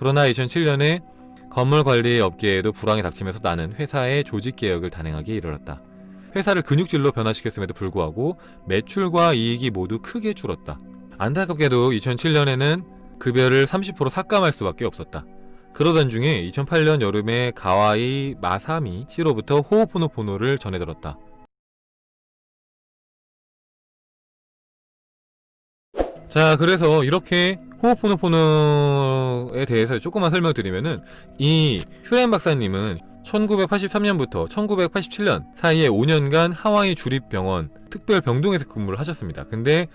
그러나 2007년에 건물 관리 업계에도 불황이 닥치면서 나는 회사의 조직 개혁을 단행하기에 이르렀다. 회사를 근육질로 변화시켰음에도 불구하고 매출과 이익이 모두 크게 줄었다. 안타깝게도 2007년에는 급여를 30% 삭감할 수밖에 없었다. 그러던 중에 2008년 여름에 가와이 마사미 씨로부터 호호포노포노를 전해들었다. 자 그래서 이렇게 호호포노포노에 대해서 조금만 설명드리면은 이 휴렌 박사님은 1983년부터 1987년 사이에 5년간 하와이 주립병원 특별병동에서 근무를 하셨습니다. 근데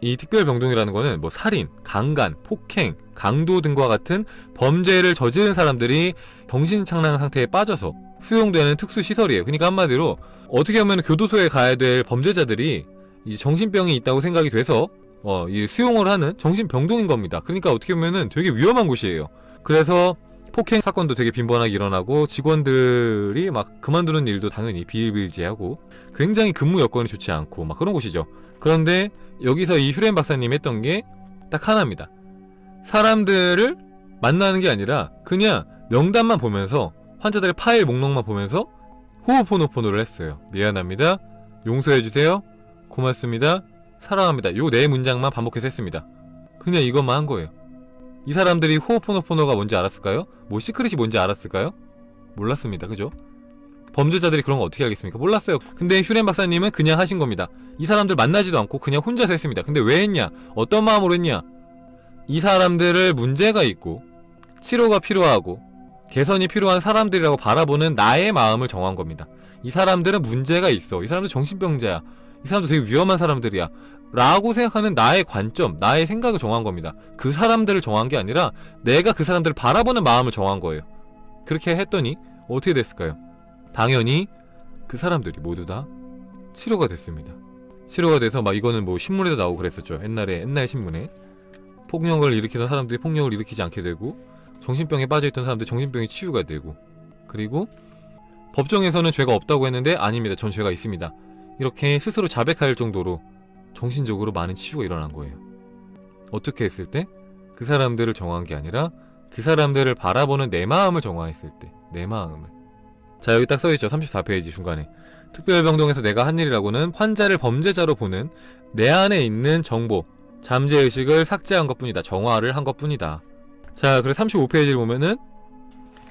이 특별병동이라는 거는 뭐 살인, 강간, 폭행, 강도 등과 같은 범죄를 저지른 사람들이 정신착란 상태에 빠져서 수용되는 특수시설이에요. 그러니까 한마디로 어떻게 보면 교도소에 가야 될 범죄자들이 정신병이 있다고 생각이 돼서 어, 이 수용을 하는 정신병동인 겁니다. 그러니까 어떻게 보면은 되게 위험한 곳이에요. 그래서 폭행 사건도 되게 빈번하게 일어나고 직원들이 막 그만두는 일도 당연히 비일비재하고 굉장히 근무 여건이 좋지 않고 막 그런 곳이죠. 그런데 여기서 이 휴렌 박사님이 했던 게 딱 하나입니다. 사람들을 만나는 게 아니라 그냥 명단만 보면서 환자들의 파일 목록만 보면서 호호포노포노를 했어요. 미안합니다. 용서해주세요. 고맙습니다. 사랑합니다. 요 네 문장만 반복해서 했습니다. 그냥 이것만 한 거예요. 이 사람들이 호호포노포노가 뭔지 알았을까요? 뭐 시크릿이 뭔지 알았을까요? 몰랐습니다. 그죠? 범죄자들이 그런 거 어떻게 알겠습니까? 몰랐어요. 근데 휴렌 박사님은 그냥 하신 겁니다. 이 사람들 만나지도 않고 그냥 혼자서 했습니다. 근데 왜 했냐? 어떤 마음으로 했냐? 이 사람들을 문제가 있고 치료가 필요하고 개선이 필요한 사람들이라고 바라보는 나의 마음을 정한 겁니다. 이 사람들은 문제가 있어. 이 사람들 정신병자야. 이 사람들 되게 위험한 사람들이야. 라고 생각하는 나의 관점, 나의 생각을 정한 겁니다. 그 사람들을 정한 게 아니라 내가 그 사람들을 바라보는 마음을 정한 거예요. 그렇게 했더니 어떻게 됐을까요? 당연히 그 사람들이 모두 다 치료가 됐습니다. 치료가 돼서 막 이거는 뭐 신문에도 나오고 그랬었죠. 옛날에 옛날 신문에 폭력을 일으키던 사람들이 폭력을 일으키지 않게 되고 정신병에 빠져있던 사람들이 정신병이 치유가 되고 그리고 법정에서는 죄가 없다고 했는데 아닙니다. 전 죄가 있습니다. 이렇게 스스로 자백할 정도로 정신적으로 많은 치유가 일어난 거예요. 어떻게 했을 때? 그 사람들을 정한 게 아니라 그 사람들을 바라보는 내 마음을 정화했을 때 내 마음을. 자 여기 딱 써있죠? 34페이지 중간에. 특별병동에서 내가 한 일이라고는 환자를 범죄자로 보는 내 안에 있는 정보 잠재의식을 삭제한 것 뿐이다. 정화를 한 것 뿐이다. 자 그래서 35페이지를 보면은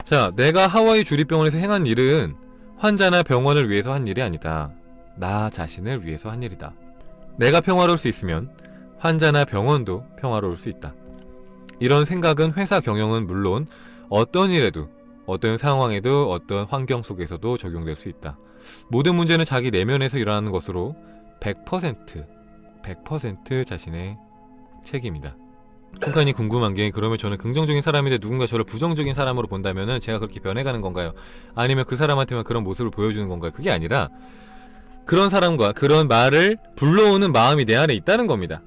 자 내가 하와이 주립병원에서 행한 일은 환자나 병원을 위해서 한 일이 아니다 나 자신을 위해서 한 일이다 내가 평화로울 수 있으면 환자나 병원도 평화로울 수 있다 이런 생각은 회사 경영은 물론 어떤 일에도 어떤 상황에도 어떤 환경 속에서도 적용될 수 있다. 모든 문제는 자기 내면에서 일어나는 것으로 100% 100% 자신의 책임이다. 순간이 궁금한 게 그러면 저는 긍정적인 사람인데 누군가 저를 부정적인 사람으로 본다면 제가 그렇게 변해가는 건가요? 아니면 그 사람한테만 그런 모습을 보여주는 건가요? 그게 아니라 그런 사람과 그런 말을 불러오는 마음이 내 안에 있다는 겁니다.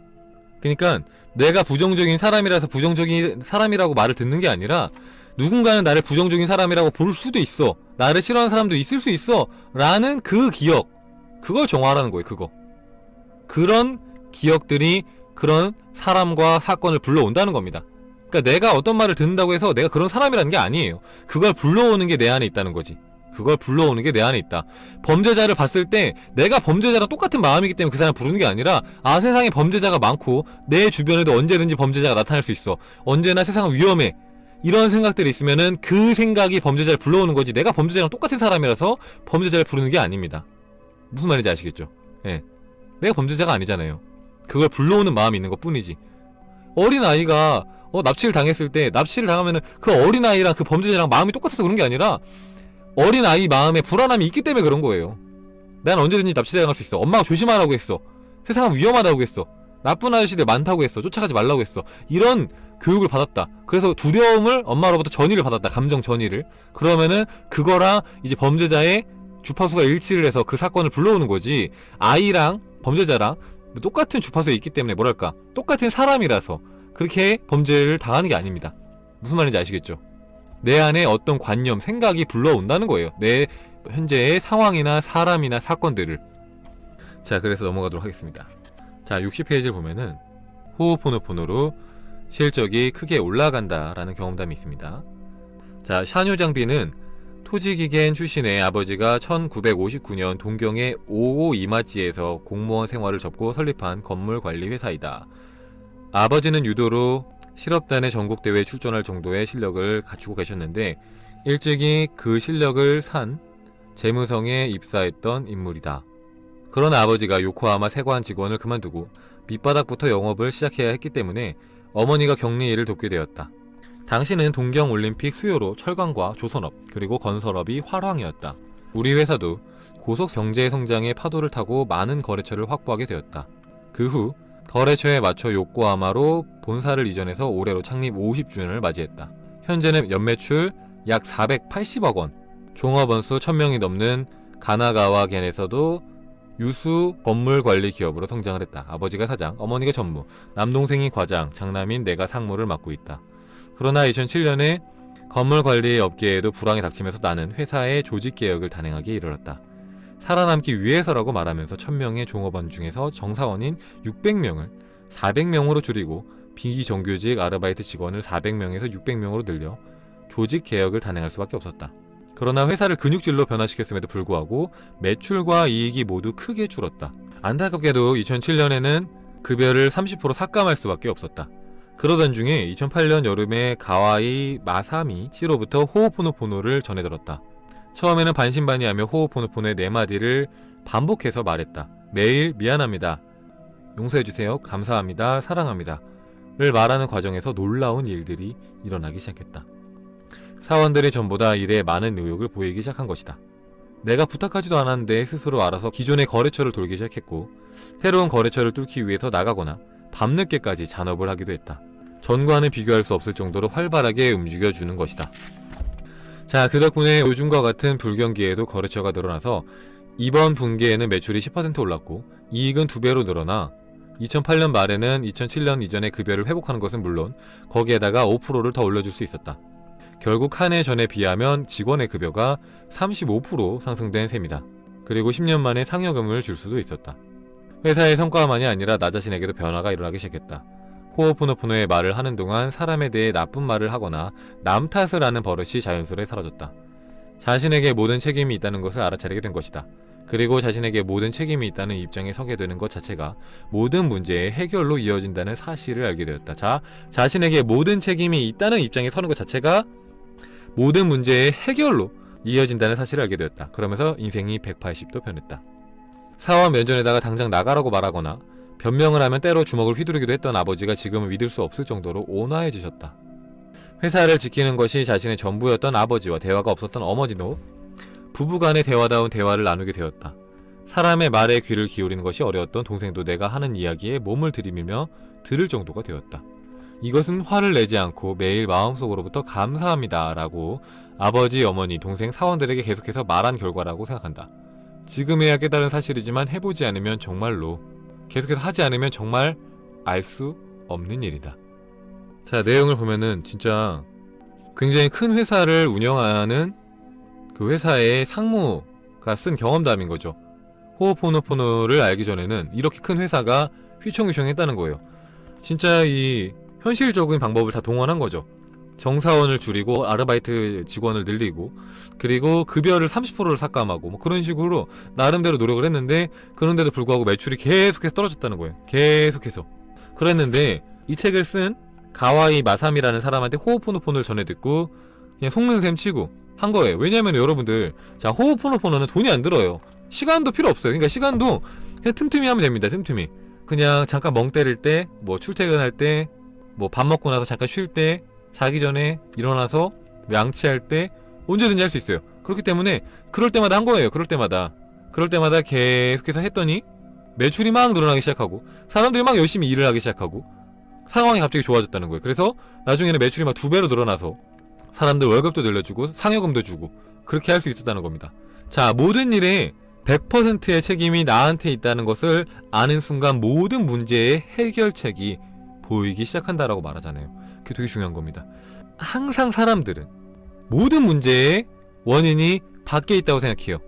그러니까 내가 부정적인 사람이라서 부정적인 사람이라고 말을 듣는 게 아니라 누군가는 나를 부정적인 사람이라고 볼 수도 있어. 나를 싫어하는 사람도 있을 수 있어. 라는 그 기억 그걸 정화하라는 거예요 그거. 그런 기억들이 그런 사람과 사건을 불러온다는 겁니다. 그러니까 내가 어떤 말을 듣는다고 해서 내가 그런 사람이라는 게 아니에요. 그걸 불러오는 게 내 안에 있다는 거지 그걸 불러오는 게 내 안에 있다 범죄자를 봤을 때 내가 범죄자랑 똑같은 마음이기 때문에 그 사람 부르는 게 아니라 아 세상에 범죄자가 많고 내 주변에도 언제든지 범죄자가 나타날 수 있어 언제나 세상은 위험해 이런 생각들이 있으면은 그 생각이 범죄자를 불러오는 거지 내가 범죄자랑 똑같은 사람이라서 범죄자를 부르는 게 아닙니다. 무슨 말인지 아시겠죠? 예. 내가 범죄자가 아니잖아요. 그걸 불러오는 마음이 있는 것 뿐이지. 어린아이가 어, 납치를 당했을 때 납치를 당하면은 그 어린아이랑 그 범죄자랑 마음이 똑같아서 그런 게 아니라 어린아이 마음에 불안함이 있기 때문에 그런 거예요. 난 언제든지 납치당할 수 있어. 엄마가 조심하라고 했어. 세상은 위험하다고 했어. 나쁜 아저씨들 많다고 했어. 쫓아가지 말라고 했어. 이런 교육을 받았다. 그래서 두려움을 엄마로부터 전이를 받았다. 감정 전이를. 그러면은 그거랑 이제 범죄자의 주파수가 일치를 해서 그 사건을 불러오는 거지. 아이랑 범죄자랑 똑같은 주파수에 있기 때문에 뭐랄까 똑같은 사람이라서 그렇게 범죄를 당하는 게 아닙니다. 무슨 말인지 아시겠죠? 내 안에 어떤 관념, 생각이 불러온다는 거예요. 내 현재의 상황이나 사람이나 사건들을. 자, 그래서 넘어가도록 하겠습니다. 자, 60페이지를 보면은 호호포노포노로 실적이 크게 올라간다 라는 경험담이 있습니다. 자, 샤뉴 장비는 토지기겐 출신의 아버지가 1959년 동경의 5호 이마지에서 공무원 생활을 접고 설립한 건물 관리 회사이다. 아버지는 유도로 실업단의 전국대회에 출전할 정도의 실력을 갖추고 계셨는데 일찍이 그 실력을 산 재무성에 입사했던 인물이다. 그러나 아버지가 요코하마 세관 직원을 그만두고 밑바닥부터 영업을 시작해야 했기 때문에 어머니가 격리 일을 돕게 되었다. 당시는 동경올림픽 수요로 철강과 조선업 그리고 건설업이 활황이었다. 우리 회사도 고속 경제 성장의 파도를 타고 많은 거래처를 확보하게 되었다. 그 후 거래처에 맞춰 요코하마로 본사를 이전해서 올해로 창립 50주년을 맞이했다. 현재는 연매출 약 480억 원, 종업원 수 1000명이 넘는 가나가와 겐에서도 유수 건물 관리 기업으로 성장을 했다. 아버지가 사장, 어머니가 전무, 남동생이 과장, 장남인 내가 상무를 맡고 있다. 그러나 2007년에 건물 관리 업계에도 불황이 닥치면서 나는 회사의 조직 개혁을 단행하기에 이르렀다. 살아남기 위해서라고 말하면서 1000명의 종업원 중에서 정사원인 600명을 400명으로 줄이고 비정규직 아르바이트 직원을 400명에서 600명으로 늘려 조직 개혁을 단행할 수밖에 없었다. 그러나 회사를 근육질로 변화시켰음에도 불구하고 매출과 이익이 모두 크게 줄었다. 안타깝게도 2007년에는 급여를 30% 삭감할 수밖에 없었다. 그러던 중에 2008년 여름에 가와이 마사미 씨로부터 호호포노포노를 전해들었다. 처음에는 반신반의하며 호호포노포노의 네 마디를 반복해서 말했다. 매일 미안합니다. 용서해주세요. 감사합니다. 사랑합니다. 를 말하는 과정에서 놀라운 일들이 일어나기 시작했다. 사원들이 전보다 일에 많은 의욕을 보이기 시작한 것이다. 내가 부탁하지도 않았는데 스스로 알아서 기존의 거래처를 돌기 시작했고 새로운 거래처를 뚫기 위해서 나가거나 밤늦게까지 잔업을 하기도 했다. 전과는 비교할 수 없을 정도로 활발하게 움직여주는 것이다. 자, 그 덕분에 요즘과 같은 불경기에도 거래처가 늘어나서 이번 분기에는 매출이 10% 올랐고 이익은 두 배로 늘어나 2008년 말에는 2007년 이전의 급여를 회복하는 것은 물론 거기에다가 5%를 더 올려줄 수 있었다. 결국 한 해 전에 비하면 직원의 급여가 35% 상승된 셈이다. 그리고 10년 만에 상여금을 줄 수도 있었다. 회사의 성과만이 아니라 나 자신에게도 변화가 일어나기 시작했다. 호호포노포노의 말을 하는 동안 사람에 대해 나쁜 말을 하거나 남 탓을 하는 버릇이 자연스레 사라졌다. 자신에게 모든 책임이 있다는 것을 알아차리게 된 것이다. 그리고 자신에게 모든 책임이 있다는 입장에 서게 되는 것 자체가 모든 문제의 해결로 이어진다는 사실을 알게 되었다. 자, 자신에게 모든 책임이 있다는 입장에 서는 것 자체가 모든 문제의 해결로 이어진다는 사실을 알게 되었다. 그러면서 인생이 180도 변했다. 사원 면전에다가 당장 나가라고 말하거나 변명을 하면 때로 주먹을 휘두르기도 했던 아버지가 지금은 믿을 수 없을 정도로 온화해지셨다. 회사를 지키는 것이 자신의 전부였던 아버지와 대화가 없었던 어머니도 부부간의 대화다운 대화를 나누게 되었다. 사람의 말에 귀를 기울이는 것이 어려웠던 동생도 내가 하는 이야기에 몸을 들이밀며 들을 정도가 되었다. 이것은 화를 내지 않고 매일 마음속으로부터 감사합니다 라고 아버지, 어머니, 동생, 사원들에게 계속해서 말한 결과라고 생각한다. 지금에야 깨달은 사실이지만 해보지 않으면 정말로 계속해서 하지 않으면 정말 알 수 없는 일이다. 자, 내용을 보면은 진짜 굉장히 큰 회사를 운영하는 그 회사의 상무가 쓴 경험담인 거죠. 호호포노포노를 알기 전에는 이렇게 큰 회사가 휘청휘청 했다는 거예요. 진짜 이 현실적인 방법을 다 동원한 거죠. 정사원을 줄이고 아르바이트 직원을 늘리고 그리고 급여를 30%를 삭감하고 뭐 그런 식으로 나름대로 노력을 했는데 그런데도 불구하고 매출이 계속해서 떨어졌다는 거예요. 계속해서. 그랬는데 이 책을 쓴 가와이 마삼이라는 사람한테 호호포노포노를 전해 듣고 그냥 속는 셈 치고 한 거예요. 왜냐면 여러분들 자 호호포노포노는 돈이 안 들어요. 시간도 필요 없어요. 그러니까 시간도 그냥 틈틈이 하면 됩니다. 틈틈이. 그냥 잠깐 멍 때릴 때, 뭐 출퇴근할 때, 뭐 밥 먹고 나서 잠깐 쉴 때, 자기 전에 일어나서 양치할 때 언제든지 할 수 있어요. 그렇기 때문에 그럴 때마다 한 거예요. 그럴 때마다. 그럴 때마다 계속해서 했더니 매출이 막 늘어나기 시작하고 사람들이 막 열심히 일을 하기 시작하고 상황이 갑자기 좋아졌다는 거예요. 그래서 나중에는 매출이 막 두 배로 늘어나서 사람들 월급도 늘려주고 상여금도 주고 그렇게 할 수 있었다는 겁니다. 자, 모든 일에 100%의 책임이 나한테 있다는 것을 아는 순간 모든 문제의 해결책이 보이기 시작한다라고 말하잖아요. 그게 되게 중요한 겁니다. 항상 사람들은 모든 문제의 원인이 밖에 있다고 생각해요.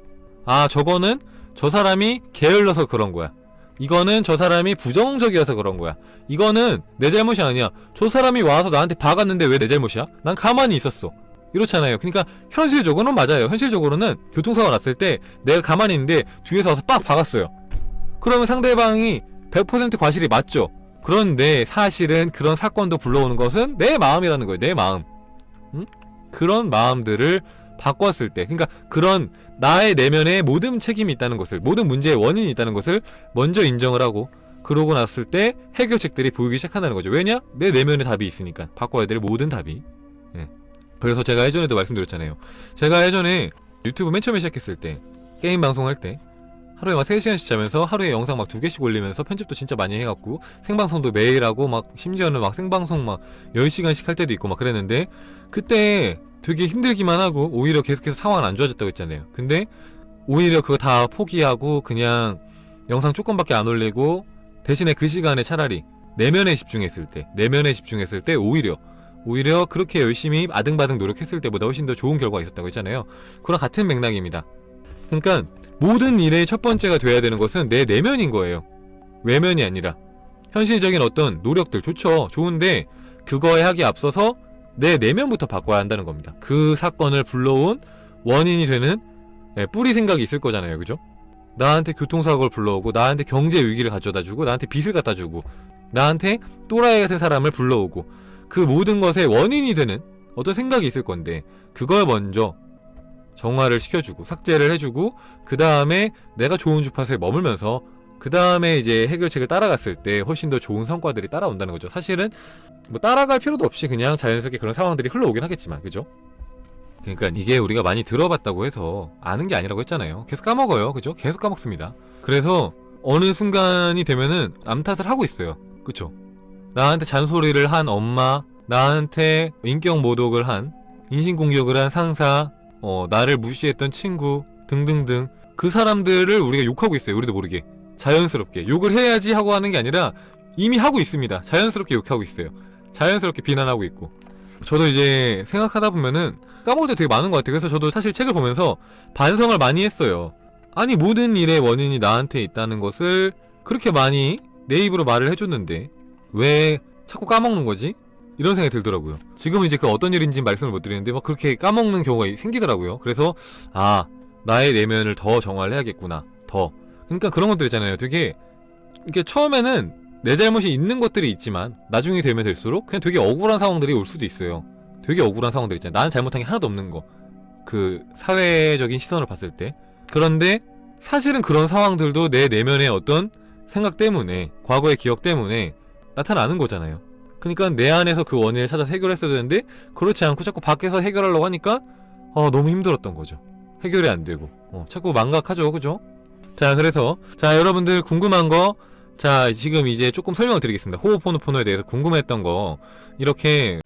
아, 저거는 저 사람이 게을러서 그런 거야. 이거는 저 사람이 부정적이어서 그런 거야. 이거는 내 잘못이 아니야. 저 사람이 와서 나한테 박았는데 왜 내 잘못이야? 난 가만히 있었어. 이렇잖아요. 그러니까 현실적으로는 맞아요. 현실적으로는 교통사고 났을 때 내가 가만히 있는데 뒤에서 와서 빡 박았어요. 그러면 상대방이 100% 과실이 맞죠. 그런데 사실은 그런 사건도 불러오는 것은 내 마음이라는 거예요. 내 마음. 응? 그런 마음들을 바꿨을 때, 그러니까 그런 나의 내면에 모든 책임이 있다는 것을, 모든 문제의 원인이 있다는 것을 먼저 인정을 하고, 그러고 났을 때 해결책들이 보이기 시작한다는 거죠. 왜냐? 내 내면에 답이 있으니까. 바꿔야 될 모든 답이. 예. 그래서 제가 예전에도 말씀드렸잖아요. 제가 예전에 유튜브 맨 처음에 시작했을 때, 게임 방송할 때, 하루에 막 3시간씩 자면서 하루에 영상 막 두 개씩 올리면서 편집도 진짜 많이 해갖고 생방송도 매일 하고 막 심지어는 막 생방송 막 10시간씩 할 때도 있고 막 그랬는데 그때 되게 힘들기만 하고 오히려 계속해서 상황은 안 좋아졌다고 했잖아요. 근데 오히려 그거 다 포기하고 그냥 영상 조금밖에 안 올리고 대신에 그 시간에 차라리 내면에 집중했을 때 내면에 집중했을 때 오히려 오히려 그렇게 열심히 아등바등 노력했을 때보다 훨씬 더 좋은 결과가 있었다고 했잖아요. 그랑 같은 맥락입니다. 그러니까 모든 일의 첫 번째가 돼야 되는 것은 내 내면인 거예요. 외면이 아니라 현실적인 어떤 노력들 좋죠. 좋은데 그거에 하기 앞서서 내 내면부터 바꿔야 한다는 겁니다. 그 사건을 불러온 원인이 되는 예, 뿌리 생각이 있을 거잖아요. 그죠? 나한테 교통사고를 불러오고 나한테 경제 위기를 가져다 주고 나한테 빚을 갖다 주고 나한테 또라이 같은 사람을 불러오고 그 모든 것의 원인이 되는 어떤 생각이 있을 건데 그걸 먼저 정화를 시켜주고 삭제를 해주고 그 다음에 내가 좋은 주파수에 머물면서 그 다음에 이제 해결책을 따라갔을 때 훨씬 더 좋은 성과들이 따라온다는 거죠. 사실은 뭐 따라갈 필요도 없이 그냥 자연스럽게 그런 상황들이 흘러오긴 하겠지만 그죠? 그러니까 이게 우리가 많이 들어봤다고 해서 아는 게 아니라고 했잖아요. 계속 까먹어요. 그죠? 계속 까먹습니다. 그래서 어느 순간이 되면은 남 탓을 하고 있어요. 그쵸? 나한테 잔소리를 한 엄마, 나한테 인격 모독을 한, 인신공격을 한 상사, 어, 나를 무시했던 친구 등등등 그 사람들을 우리가 욕하고 있어요. 우리도 모르게. 자연스럽게. 욕을 해야지 하고 하는 게 아니라 이미 하고 있습니다. 자연스럽게 욕하고 있어요. 자연스럽게 비난하고 있고. 저도 이제 생각하다 보면은 까먹을 때 되게 많은 것 같아요. 그래서 저도 사실 책을 보면서 반성을 많이 했어요. 아니, 모든 일의 원인이 나한테 있다는 것을 그렇게 많이 내 입으로 말을 해줬는데 왜 자꾸 까먹는 거지? 이런 생각이 들더라고요. 지금은 이제 그 어떤 일인지 말씀을 못 드리는데 막 그렇게 까먹는 경우가 생기더라고요. 그래서 아 나의 내면을 더 정화를 해야겠구나. 더. 그러니까 그런 것들 있잖아요. 되게 이게 처음에는 내 잘못이 있는 것들이 있지만 나중에 되면 될수록 그냥 되게 억울한 상황들이 올 수도 있어요. 되게 억울한 상황들 있잖아요. 나는 잘못한 게 하나도 없는 거. 그 사회적인 시선을 봤을 때. 그런데 사실은 그런 상황들도 내 내면의 어떤 생각 때문에 과거의 기억 때문에 나타나는 거잖아요. 그러니까 내 안에서 그 원인을 찾아서 해결했어야 되는데 그렇지 않고 자꾸 밖에서 해결하려고 하니까 어, 너무 힘들었던 거죠. 해결이 안 되고 어, 자꾸 망각하죠, 그죠? 자, 그래서 자 여러분들 궁금한 거. 자 지금 이제 조금 설명을 드리겠습니다. 호흡포노포노에 대해서 궁금했던 거 이렇게